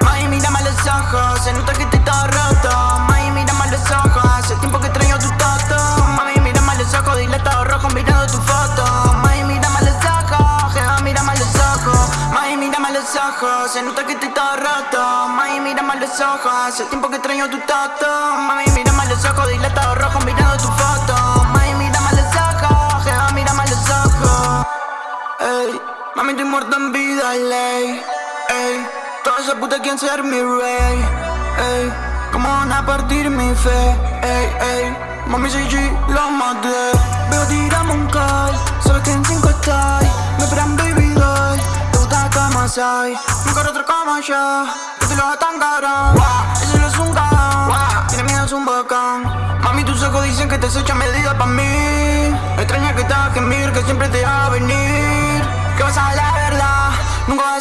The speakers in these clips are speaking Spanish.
Mami, mírame a los ojos, se nota que estoy todo roto Mami, mírame a los ojos, hace tiempo que extraño tu tacto Mami, mírame a los ojos, dilatado rojo mirando tu foto Mami, mírame a los ojos, jeva, mírame a los ojos Mami, mírame a los ojos, se nota que estoy todo roto Mami, mírame a los ojos, hace tiempo que extraño tu tacto Mami, mírame a los ojos, dilatado rojo mirando tu foto Mami, mírame a los ojos, jeva, mírame los ojos Ey, mami, estoy muerto en vida, ley, ey toda esa puta quieren ser mi rey Ey, cómo van a partir mi fe Ey, ey, mami, soy G, lo maté. Veo tiramos un call Sabes que en cinco estoy. Me esperan baby doll Te gusta como soy. Nunca otro como yo. Que te lo tan cabrón Ese lo es un cabrón Tiene miedo es un bocón. Mami, tus ojos dicen que te has hecho medida pa' mí. Extraña que te a gemir Que siempre te va a venir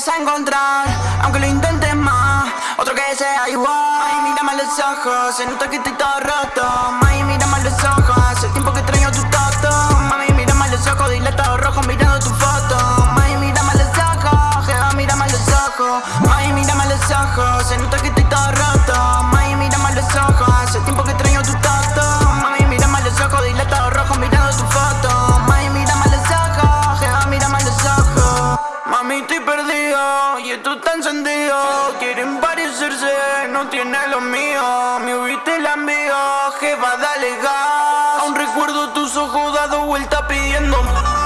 a encontrar Aunque lo intentes más Otro que sea igual. Mami, mírame a los ojos Se nota que estoy todo roto. Mami, mírame a los ojos Hace tiempo que extraño tu tacto Mami, mírame a los ojos Dilatado rojo mirando tu foto. Mami, mírame a los ojos Jeva, mírame a los ojos. Mami, mírame a los ojos Se nota Mami, estoy perdido Y esto está encendido. Quieren parecerse No tiene lo mío. Me huiste la envío Jeva, dale gas. Aún recuerdo tus ojos dado vuelta pidiendo.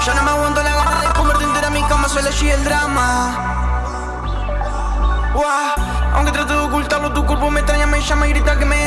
Ya no me aguanto la gana de comerte entera mi cama Suele allí el drama. Guau, Aunque trato de ocultarlo, tu cuerpo me extraña, me llama y grita que me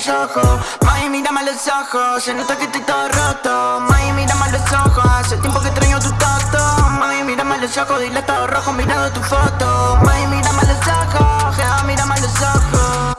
Mami, mírame a los ojos, se nota que estoy todo roto. Mami, mírame a los ojos, hace tiempo que extraño tu tacto. Mami, mírame a los ojos, dilatado rojo mirando tu foto. Mami, mírame a los ojos, jeva, mírame a los ojos.